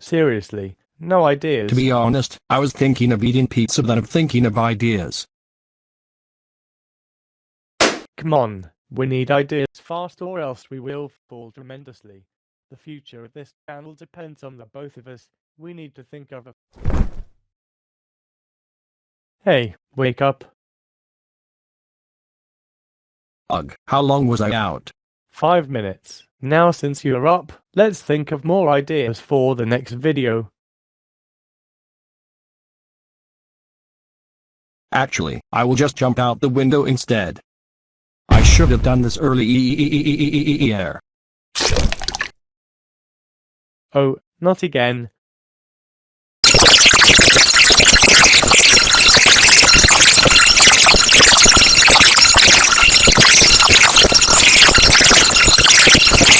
Seriously, no ideas. To be honest, I was thinking of eating pizza than of thinking of ideas. Come on, we need ideas fast or else we will fall tremendously. The future of this channel depends on the both of us. We need to think of a... Hey, wake up. Ugh, how long was I out? Five minutes. Now since you're up, let's think of more ideas for the next video. Actually, I will just jump out the window instead. I should have done this earlier. Oh, not again.